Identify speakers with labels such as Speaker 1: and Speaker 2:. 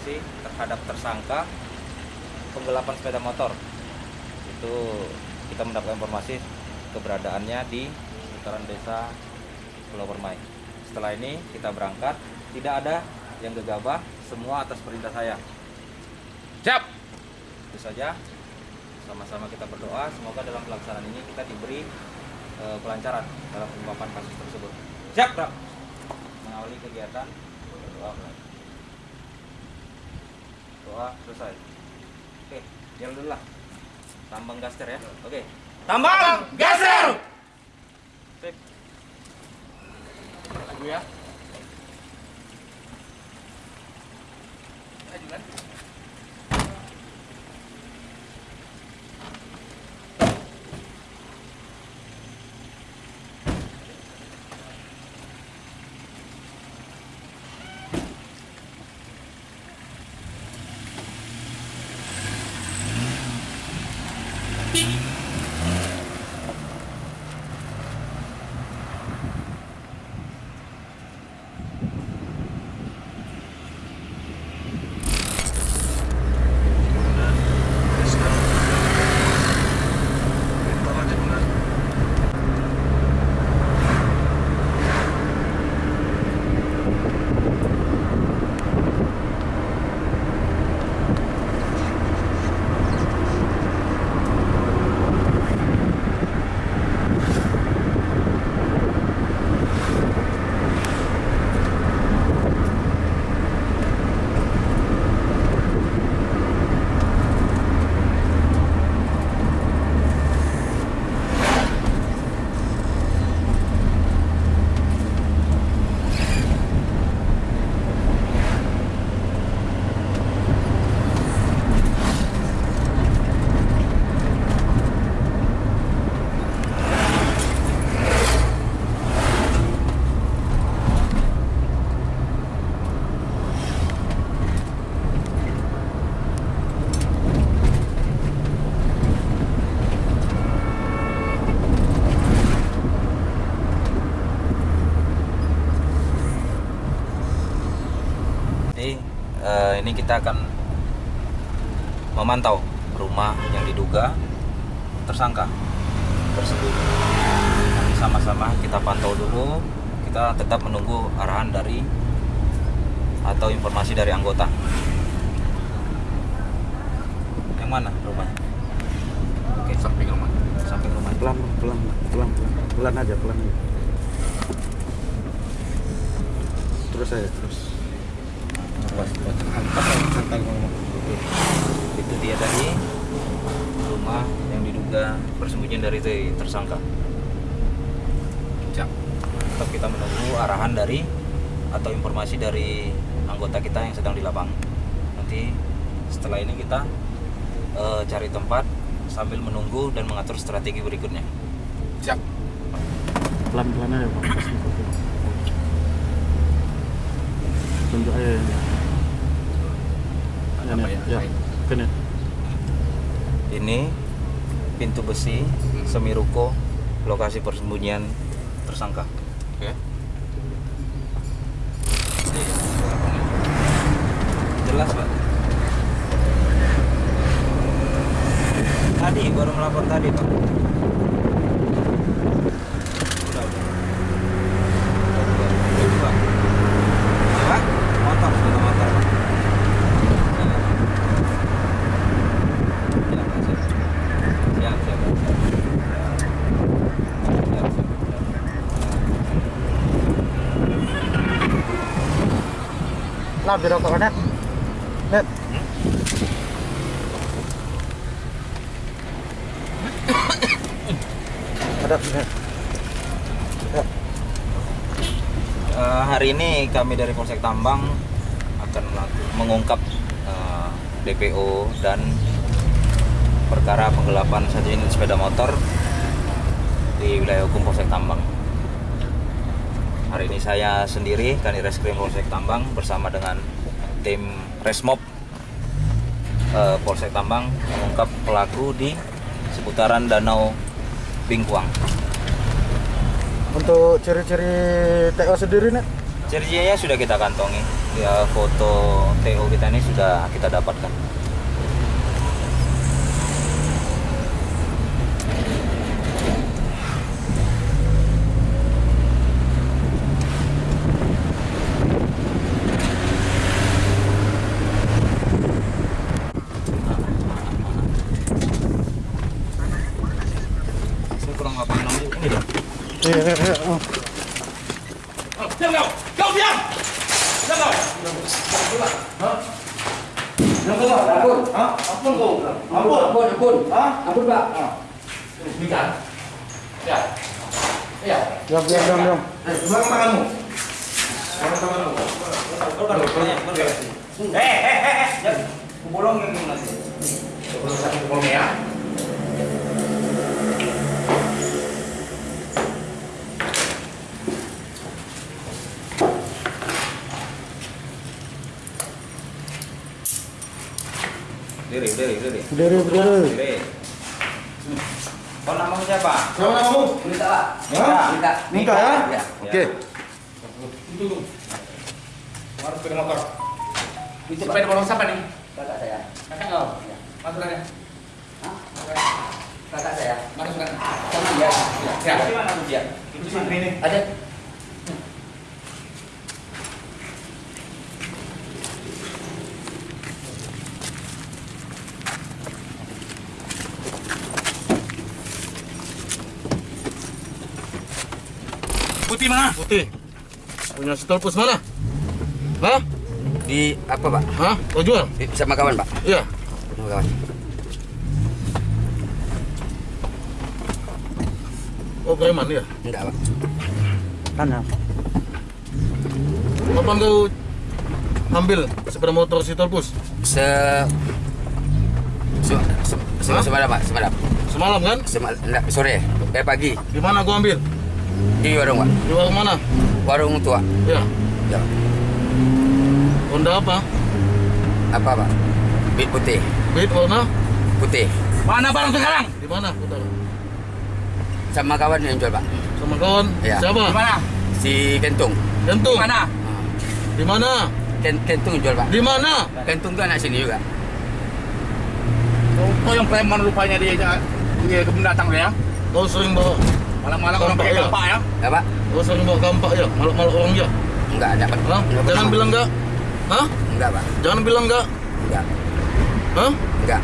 Speaker 1: informasi terhadap tersangka penggelapan sepeda motor. Itu kita mendapat informasi keberadaannya di seputaran desa Pulau Permai. Setelah ini kita berangkat, tidak ada yang gegabah, semua atas perintah saya.
Speaker 2: Siap.
Speaker 1: Itu saja. Sama-sama kita berdoa, semoga dalam pelaksanaan ini kita diberi eh, kelancaran dalam pengungkapan kasus tersebut. Siap, Bro. Mengawali kegiatan doa mulai. Doa selesai. Oke, jalan dulu lah. Tambang gaster ya. Oke. Tambang
Speaker 2: Geser.
Speaker 1: Sip.
Speaker 2: Lagu ya. Maju kan?
Speaker 1: Jadi eh, ini kita akan memantau rumah yang diduga tersangka tersembunyi. Nanti sama-sama kita pantau dulu. Kita tetap menunggu arahan dari atau informasi dari anggota. Yang mana rumahnya? Oke,
Speaker 2: Samping rumah.
Speaker 1: samping rumah.
Speaker 3: pelan pelan pelan pelan pelan aja pelan aja. terus saya terus santai ngomong
Speaker 1: Oke. Itu dia tadi rumah yang diduga persembunyian dari te- tersangka.
Speaker 2: Siap.
Speaker 1: Tetap kita menunggu arahan dari atau informasi dari anggota kita yang sedang di lapangan. Nanti setelah ini kita eh, cari tempat sambil menunggu dan mengatur strategi berikutnya.
Speaker 2: Siap.
Speaker 3: pelan pelan aja Pas foto. tunjuk aja ya,
Speaker 2: apa ya?
Speaker 3: ya.
Speaker 1: Ini pintu besi semi-ruko lokasi persembunyian tersangka.
Speaker 2: Oke.
Speaker 1: Jelas, Pak. Tadi baru melapor tadi, Pak. Udah. Udah, Pak. Pak, motor, sepeda motor, Pak. Ya, Pak, siap. Siap, siap, Pak. Siap, siap, siap.
Speaker 3: Net.
Speaker 1: Eh, hari ini kami dari Polsek Tambang akan mengungkap eh, DPO dan perkara penggelapan satu unit sepeda motor di wilayah hukum Polsek Tambang. Hari ini saya sendiri, Kanireskrim Polsek Tambang bersama dengan tim Resmob eh, Polsek Tambang mengungkap pelaku di seputaran Danau Bingkuang.
Speaker 3: untuk ciri-ciri TO sendiri net
Speaker 1: Ciri-cirinya sudah kita kantongi. ya foto TO kita ini sudah kita dapatkan. Saya kurang apa namanya ini dong.
Speaker 3: Iya, iya, iya. Oh.
Speaker 2: Diam kau! Kau diam! Diam kau!
Speaker 3: Hah? Ampun kau. Ampun.
Speaker 4: Ampun, ampun.
Speaker 3: Hah?
Speaker 4: Ampun, Pak.
Speaker 2: Bicara. Ya. Ya.
Speaker 3: Diam, diam, diam, diam.
Speaker 2: Buang tanganmu.
Speaker 1: Eh, eh, eh, eh, jangan. Bolong yang nanti.
Speaker 2: Pukul ya.
Speaker 1: Diri, diri, diri.
Speaker 3: Berdiri, berdiri.
Speaker 1: Diri. Kau namamu siapa?
Speaker 3: Siapa namamu?
Speaker 4: Minta, Pak.
Speaker 3: Hah?
Speaker 4: Minta.
Speaker 3: Minta ya?
Speaker 4: Ya.
Speaker 3: Oke.
Speaker 2: Tunggu. Harus sepeda motor. Sepeda motor siapa nih?
Speaker 4: Kakak saya.
Speaker 2: Kakak kau.
Speaker 4: Ya.
Speaker 2: Masukannya.
Speaker 4: Hah? Kakak saya.
Speaker 2: Masukannya.
Speaker 4: Sama dia.
Speaker 2: Ya.
Speaker 1: Di mana tuh dia?
Speaker 2: Itu sih ini.
Speaker 4: Ada.
Speaker 2: Putih mana?
Speaker 3: Putih. Punya stolpus mana? Hah?
Speaker 4: Di apa, Pak?
Speaker 3: Hah? Kau jual?
Speaker 4: Di, sama kawan, Pak.
Speaker 3: Iya.
Speaker 4: Sama kawan.
Speaker 3: Oh, preman ya.
Speaker 4: Enggak, Pak.
Speaker 3: Kanan. Kapan kau ambil sepeda motor si Tolpus?
Speaker 4: Se Se, se, se, semalam, Pak. Semalam.
Speaker 3: Semalam kan?
Speaker 4: Semal, enggak, sore. Eh, pagi.
Speaker 3: Di mana kau ambil?
Speaker 4: Di warung, Pak.
Speaker 3: Di warung mana?
Speaker 4: Warung tua.
Speaker 3: Ya.
Speaker 4: Ya.
Speaker 3: Honda apa?
Speaker 4: Apa, Pak? Bit putih.
Speaker 3: Beat warna?
Speaker 4: Putih.
Speaker 2: Mana barang sekarang?
Speaker 3: Di mana? Putar.
Speaker 4: Sama kawan yang jual, Pak.
Speaker 3: Sama kawan?
Speaker 4: Iya.
Speaker 3: Siapa?
Speaker 2: Di mana?
Speaker 4: Si Kentung.
Speaker 3: Kentung.
Speaker 2: Mana?
Speaker 3: Di mana?
Speaker 4: Ken, Kentung yang jual, Pak.
Speaker 3: Di mana?
Speaker 4: Kentung tuh anak sini juga.
Speaker 2: Kau yang preman rupanya dia dia kebun datang ya.
Speaker 3: Kau sering bawa
Speaker 2: Malam-malam orang
Speaker 3: Kampak
Speaker 2: pakai
Speaker 3: ya?
Speaker 2: kampak ya.
Speaker 4: Ya, Pak?
Speaker 3: Kau sering bawa kampak ya? Malak-malak orang ya?
Speaker 4: Enggak ada, Pak.
Speaker 3: Hah?
Speaker 4: Enggak
Speaker 3: Jangan bilang enggak. Hah?
Speaker 4: Enggak, Pak.
Speaker 3: Jangan bilang enggak.
Speaker 4: Enggak.
Speaker 3: Hah?
Speaker 4: Enggak.